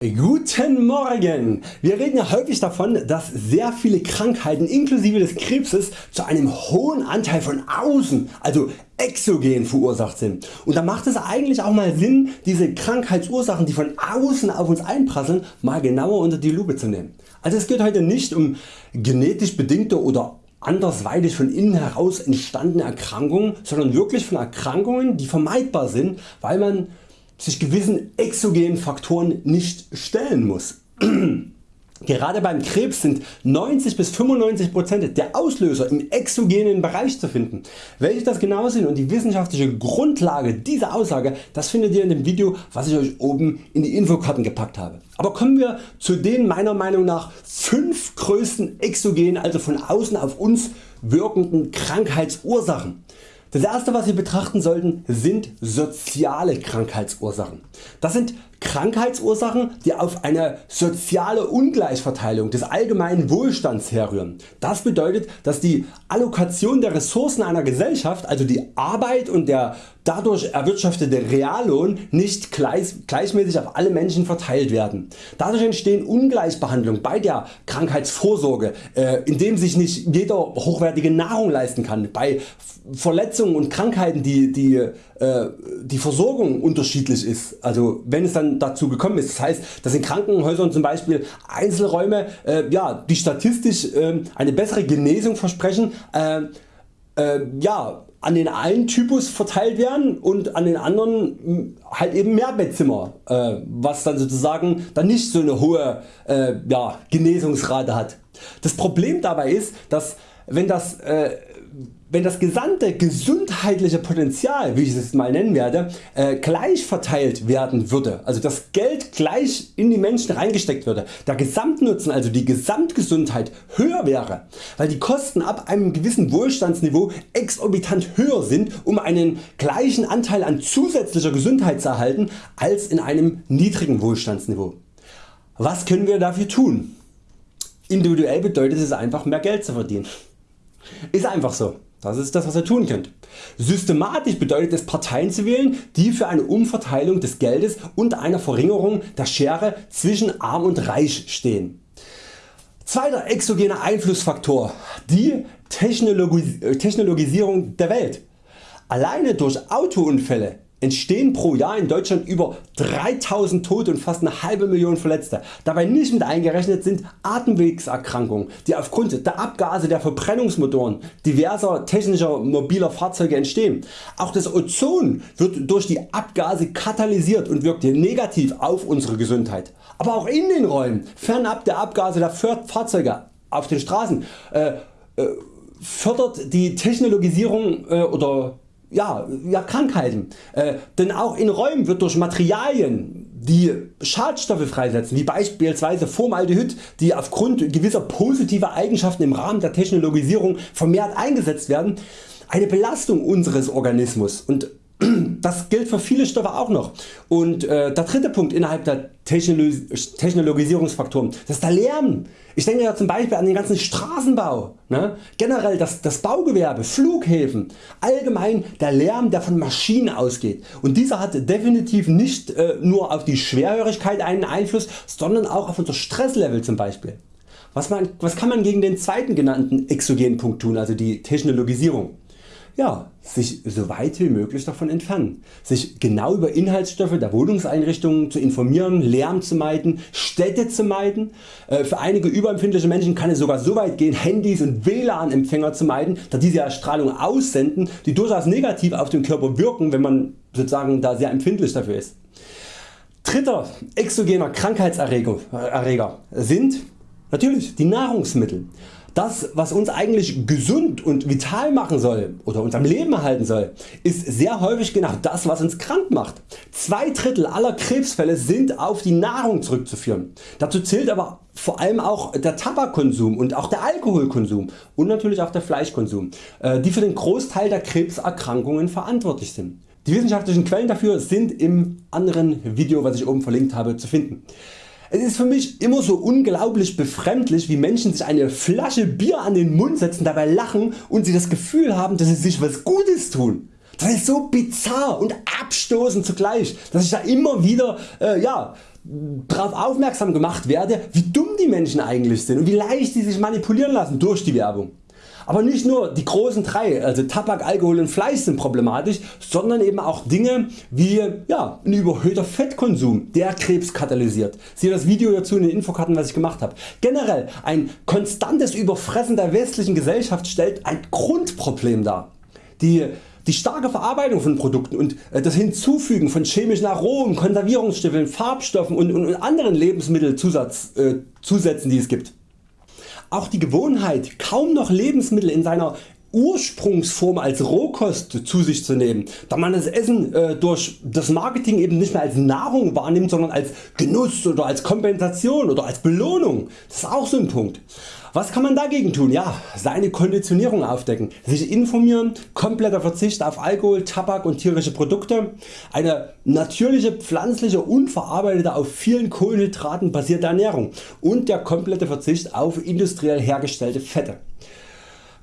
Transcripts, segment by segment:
Guten Morgen! Wir reden ja häufig davon dass sehr viele Krankheiten inklusive des Krebses zu einem hohen Anteil von außen, also exogen verursacht sind. Und da macht es eigentlich auch mal Sinn diese Krankheitsursachen die von außen auf uns einprasseln mal genauer unter die Lupe zu nehmen. Also es geht heute nicht um genetisch bedingte oder andersweitig von innen heraus entstandene Erkrankungen, sondern wirklich von Erkrankungen die vermeidbar sind, weil man sich gewissen exogenen Faktoren nicht stellen muss. Gerade beim Krebs sind 90 bis 95% der Auslöser im exogenen Bereich zu finden. Welche das genau sind und die wissenschaftliche Grundlage dieser Aussage das findet ihr in dem Video was ich Euch oben in die Infokarten gepackt habe. Aber kommen wir zu den meiner Meinung nach 5 größten exogenen also von außen auf uns wirkenden Krankheitsursachen. Das erste was wir betrachten sollten sind soziale Krankheitsursachen. Das sind Krankheitsursachen die auf eine soziale Ungleichverteilung des allgemeinen Wohlstands herrühren. Das bedeutet dass die Allokation der Ressourcen einer Gesellschaft, also die Arbeit und der dadurch erwirtschaftete Reallohn nicht gleich, gleichmäßig auf alle Menschen verteilt werden. Dadurch entstehen Ungleichbehandlungen bei der Krankheitsvorsorge, äh, indem sich nicht jeder hochwertige Nahrung leisten kann, bei Verletzungen und Krankheiten die, die, äh, die Versorgung unterschiedlich ist, also wenn es dann dazu gekommen ist. Das heißt dass in Krankenhäusern zum Beispiel Einzelräume äh, ja, die statistisch äh, eine bessere Genesung versprechen äh, äh, ja, an den einen Typus verteilt werden und an den anderen hm, halt eben mehr Bettzimmer, äh, was dann sozusagen dann nicht so eine hohe äh, ja, Genesungsrate hat. Das Problem dabei ist, dass wenn das äh, wenn das gesamte gesundheitliche Potenzial, wie ich es mal nennen werde, äh, gleich verteilt werden würde, also das Geld gleich in die Menschen reingesteckt würde, der Gesamtnutzen, also die Gesamtgesundheit höher wäre, weil die Kosten ab einem gewissen Wohlstandsniveau exorbitant höher sind, um einen gleichen Anteil an zusätzlicher Gesundheit zu erhalten als in einem niedrigen Wohlstandsniveau. Was können wir dafür tun? Individuell bedeutet es einfach mehr Geld zu verdienen. Ist einfach so. Das ist das was ihr tun könnt. Systematisch bedeutet es Parteien zu wählen die für eine Umverteilung des Geldes und einer Verringerung der Schere zwischen Arm und Reich stehen. Zweiter exogener Einflussfaktor die Technologisierung der Welt. Alleine durch Autounfälle entstehen pro Jahr in Deutschland über 3000 Tote und fast eine halbe Million Verletzte. Dabei nicht mit eingerechnet sind Atemwegserkrankungen die aufgrund der Abgase der Verbrennungsmotoren diverser technischer mobiler Fahrzeuge entstehen. Auch das Ozon wird durch die Abgase katalysiert und wirkt negativ auf unsere Gesundheit. Aber auch in den Räumen fernab der Abgase der Fahrzeuge auf den Straßen äh, äh, fördert die Technologisierung äh, oder ja, ja, Krankheiten. Äh, denn auch in Räumen wird durch Materialien die Schadstoffe freisetzen, wie beispielsweise Formaldehyd, die aufgrund gewisser positiver Eigenschaften im Rahmen der Technologisierung vermehrt eingesetzt werden, eine Belastung unseres Organismus und das gilt für viele Stoffe auch noch. Und äh, der dritte Punkt innerhalb der Technologis Technologisierungsfaktoren das ist der Lärm. Ich denke ja zum Beispiel an den ganzen Straßenbau, ne? generell das, das Baugewerbe, Flughäfen, allgemein der Lärm der von Maschinen ausgeht und dieser hat definitiv nicht äh, nur auf die Schwerhörigkeit einen Einfluss, sondern auch auf unser Stresslevel zum Beispiel. Was, man, was kann man gegen den zweiten genannten exogenen Punkt tun, also die Technologisierung? Ja, sich so weit wie möglich davon entfernen, sich genau über Inhaltsstoffe der Wohnungseinrichtungen zu informieren, Lärm zu meiden, Städte zu meiden. Äh, für einige überempfindliche Menschen kann es sogar so weit gehen Handys und WLAN Empfänger zu meiden, da diese Strahlung aussenden die durchaus negativ auf den Körper wirken wenn man sozusagen da sehr empfindlich dafür ist. Dritter exogener Krankheitserreger sind natürlich die Nahrungsmittel. Das was uns eigentlich gesund und vital machen soll oder uns am Leben erhalten soll, ist sehr häufig genau das was uns krank macht. Zwei Drittel aller Krebsfälle sind auf die Nahrung zurückzuführen. Dazu zählt aber vor allem auch der Tabakkonsum und auch der Alkoholkonsum und natürlich auch der Fleischkonsum, äh, die für den Großteil der Krebserkrankungen verantwortlich sind. Die wissenschaftlichen Quellen dafür sind im anderen Video was ich oben verlinkt habe zu finden. Es ist für mich immer so unglaublich befremdlich wie Menschen sich eine Flasche Bier an den Mund setzen, dabei lachen und sie das Gefühl haben dass sie sich was Gutes tun. Das ist so bizarr und abstoßend zugleich, dass ich da immer wieder äh, ja, darauf aufmerksam gemacht werde wie dumm die Menschen eigentlich sind und wie leicht sie sich manipulieren lassen durch die Werbung. Aber nicht nur die großen drei, also Tabak, Alkohol und Fleisch sind problematisch, sondern eben auch Dinge wie ja, ein überhöhter Fettkonsum, der Krebs katalysiert. Siehe das Video dazu in den Infokarten was ich gemacht habe. Generell ein konstantes Überfressen der westlichen Gesellschaft stellt ein Grundproblem dar. Die die starke Verarbeitung von Produkten und äh, das Hinzufügen von chemischen Aromen, Konservierungsstoffen, Farbstoffen und, und anderen Lebensmittelzusätzen äh, die es gibt auch die Gewohnheit kaum noch Lebensmittel in seiner Ursprungsform als Rohkost zu sich zu nehmen, da man das Essen äh, durch das Marketing eben nicht mehr als Nahrung wahrnimmt, sondern als Genuss oder als Kompensation oder als Belohnung. Das ist auch so ein Punkt. Was kann man dagegen tun? Ja, seine Konditionierung aufdecken, sich informieren, kompletter Verzicht auf Alkohol, Tabak und tierische Produkte, eine natürliche pflanzliche unverarbeitete auf vielen Kohlenhydraten basierte Ernährung und der komplette Verzicht auf industriell hergestellte Fette.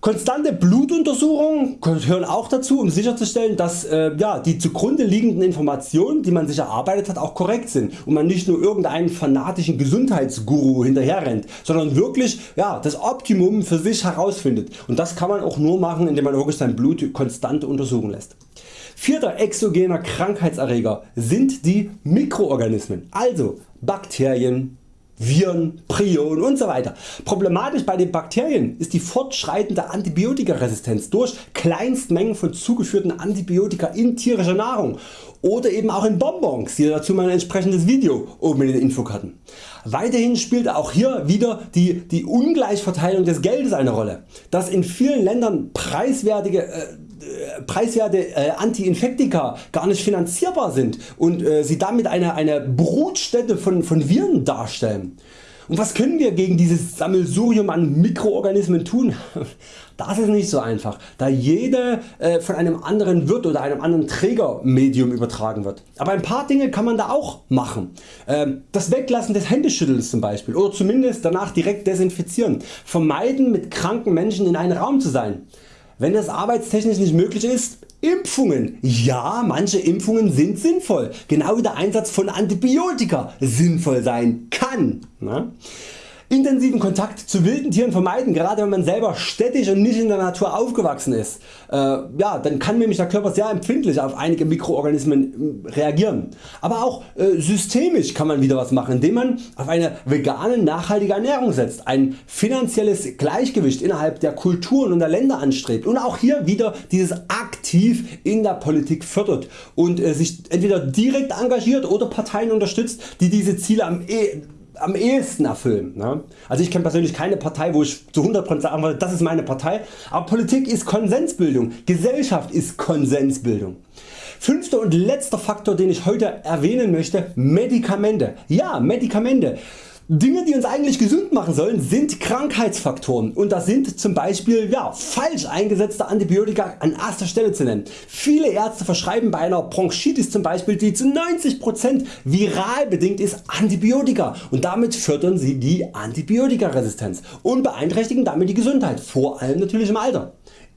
Konstante Blutuntersuchungen gehören auch dazu um sicherzustellen dass äh, ja, die zugrunde liegenden Informationen die man sich erarbeitet hat auch korrekt sind. Und man nicht nur irgendeinen fanatischen Gesundheitsguru hinterher rennt, sondern wirklich ja, das Optimum für sich herausfindet. Und das kann man auch nur machen indem man wirklich sein Blut konstant untersuchen lässt. Vierter exogener Krankheitserreger sind die Mikroorganismen, also Bakterien, Viren, Prionen usw. Problematisch bei den Bakterien ist die fortschreitende Antibiotikaresistenz durch Kleinstmengen von zugeführten Antibiotika in tierischer Nahrung oder eben auch in Bonbons, hier dazu mein entsprechendes Video oben in den Infokarten. Weiterhin spielt auch hier wieder die, die Ungleichverteilung des Geldes eine Rolle, dass in vielen Ländern preiswertige äh, preiswerte äh, Anti-Infektika gar nicht finanzierbar sind und äh, sie damit eine, eine Brutstätte von, von Viren darstellen. Und was können wir gegen dieses Sammelsurium an Mikroorganismen tun? Das ist nicht so einfach, da jede äh, von einem anderen Wirt oder einem anderen Trägermedium übertragen wird. Aber ein paar Dinge kann man da auch machen. Ähm, das Weglassen des Händeschüttelns zum Beispiel oder zumindest danach direkt desinfizieren. Vermeiden mit kranken Menschen in einem Raum zu sein. Wenn das arbeitstechnisch nicht möglich ist, Impfungen. Ja, manche Impfungen sind sinnvoll, genau wie der Einsatz von Antibiotika sinnvoll sein kann. Intensiven Kontakt zu wilden Tieren vermeiden, gerade wenn man selber städtisch und nicht in der Natur aufgewachsen ist. Äh, ja, dann kann nämlich der Körper sehr empfindlich auf einige Mikroorganismen äh, reagieren. Aber auch äh, systemisch kann man wieder was machen, indem man auf eine vegane nachhaltige Ernährung setzt, ein finanzielles Gleichgewicht innerhalb der Kulturen und der Länder anstrebt und auch hier wieder dieses aktiv in der Politik fördert und äh, sich entweder direkt engagiert oder Parteien unterstützt die diese Ziele am e am ehesten erfüllen. Ne? Also ich kenne persönlich keine Partei wo ich zu 100% sagen würde das ist meine Partei, aber Politik ist Konsensbildung, Gesellschaft ist Konsensbildung. Fünfter und letzter Faktor den ich heute erwähnen möchte, Medikamente. Ja Medikamente. Dinge die uns eigentlich gesund machen sollen sind Krankheitsfaktoren und das sind zum Beispiel ja, falsch eingesetzte Antibiotika an erster Stelle zu nennen. Viele Ärzte verschreiben bei einer Bronchitis zum Beispiel die zu 90% viral bedingt ist Antibiotika und damit fördern sie die Antibiotikaresistenz und beeinträchtigen damit die Gesundheit, vor allem natürlich im Alter.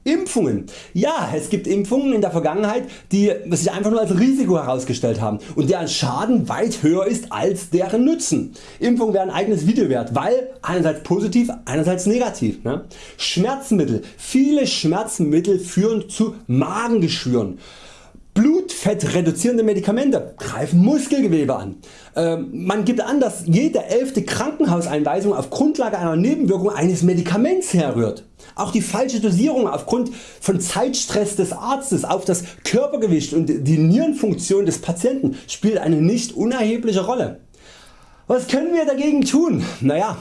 Impfungen. Ja, es gibt Impfungen in der Vergangenheit die sich einfach nur als Risiko herausgestellt haben und deren Schaden weit höher ist als deren Nutzen. Impfungen werden ein eigenes Video wert, weil einerseits positiv, einerseits negativ. Ne? Schmerzmittel. Viele Schmerzmittel führen zu Magengeschwüren. Blutfett reduzierende Medikamente greifen Muskelgewebe an. Ähm, man gibt an dass jede elfte Krankenhauseinweisung auf Grundlage einer Nebenwirkung eines Medikaments herrührt. Auch die falsche Dosierung aufgrund von Zeitstress des Arztes auf das Körpergewicht und die Nierenfunktion des Patienten spielt eine nicht unerhebliche Rolle. Was können wir dagegen tun? Naja,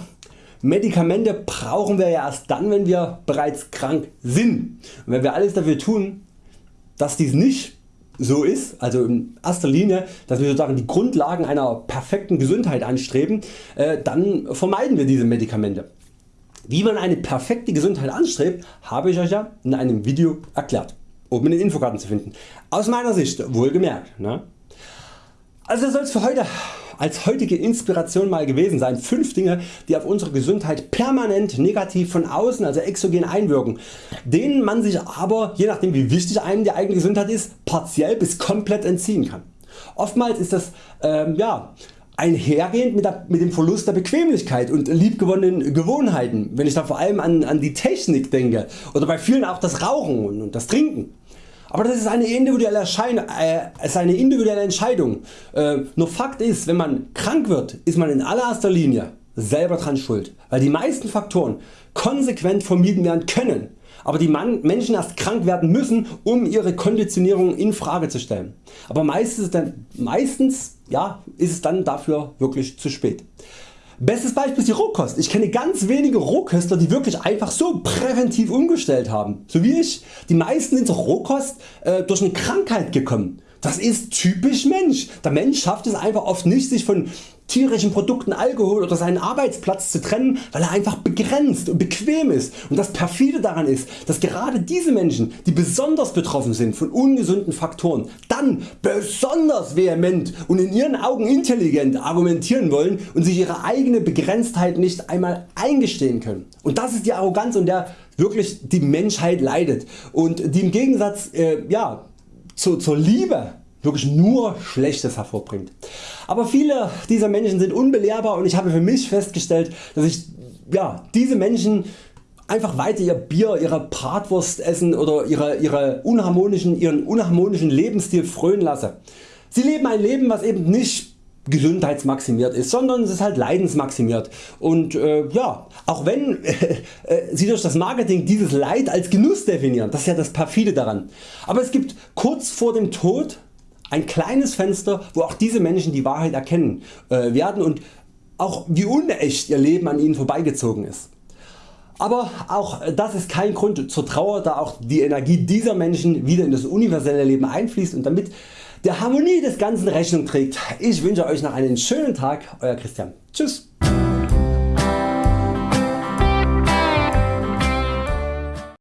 Medikamente brauchen wir ja erst dann wenn wir bereits krank sind. Und wenn wir alles dafür tun dass dies nicht so ist, also in erster Linie, dass wir sozusagen die Grundlagen einer perfekten Gesundheit anstreben, äh, dann vermeiden wir diese Medikamente. Wie man eine perfekte Gesundheit anstrebt, habe ich Euch ja in einem Video erklärt, oben in den Infokarten zu finden. Aus meiner Sicht wohlgemerkt. Ne? Also soll es für heute als heutige Inspiration mal gewesen sein. 5 Dinge die auf unsere Gesundheit permanent negativ von außen also exogen einwirken, denen man sich aber je nachdem wie wichtig einem die eigene Gesundheit ist partiell bis komplett entziehen kann. Oftmals ist das ähm, ja, einhergehend mit, der, mit, dem Verlust der Bequemlichkeit und liebgewonnenen Gewohnheiten, wenn ich da vor allem an, an die Technik denke oder bei vielen auch das Rauchen und das Trinken. Aber das ist eine individuelle, äh, ist eine individuelle Entscheidung. Äh, nur Fakt ist, wenn man krank wird, ist man in allererster Linie selber dran schuld, weil die meisten Faktoren konsequent vermieden werden können, aber die Menschen erst krank werden müssen um ihre Konditionierung in Frage zu stellen. Aber meistens, dann, meistens ja, ist es dann dafür wirklich zu spät. Bestes Beispiel ist die Rohkost. Ich kenne ganz wenige Rohköstler die wirklich einfach so präventiv umgestellt haben. So wie ich. Die meisten sind zur Rohkost äh, durch eine Krankheit gekommen. Das ist typisch Mensch. Der Mensch schafft es einfach oft nicht sich von tierischen Produkten Alkohol oder seinen Arbeitsplatz zu trennen, weil er einfach begrenzt und bequem ist. Und das perfide daran ist, dass gerade diese Menschen, die besonders betroffen sind von ungesunden Faktoren, dann besonders vehement und in ihren Augen intelligent argumentieren wollen und sich ihre eigene Begrenztheit nicht einmal eingestehen können. Und das ist die Arroganz und der wirklich die Menschheit leidet und die im Gegensatz äh, ja, zu, zur Liebe wirklich nur Schlechtes hervorbringt. Aber viele dieser Menschen sind unbelehrbar und ich habe für mich festgestellt, dass ich ja, diese Menschen einfach weiter ihr Bier, ihre Bratwurst essen oder ihre, ihre unharmonischen, ihren unharmonischen Lebensstil frönen lasse. Sie leben ein Leben was eben nicht gesundheitsmaximiert ist, sondern es ist halt leidensmaximiert und äh, ja, auch wenn äh, Sie durch das Marketing dieses Leid als Genuss definieren, das ist ja das perfide daran. Aber es gibt kurz vor dem Tod ein kleines Fenster wo auch diese Menschen die Wahrheit erkennen äh, werden und auch wie unecht ihr Leben an ihnen vorbeigezogen ist. Aber auch das ist kein Grund zur Trauer da auch die Energie dieser Menschen wieder in das universelle Leben einfließt und damit der Harmonie des Ganzen Rechnung trägt. Ich wünsche Euch noch einen schönen Tag, Euer Christian. Tschüss.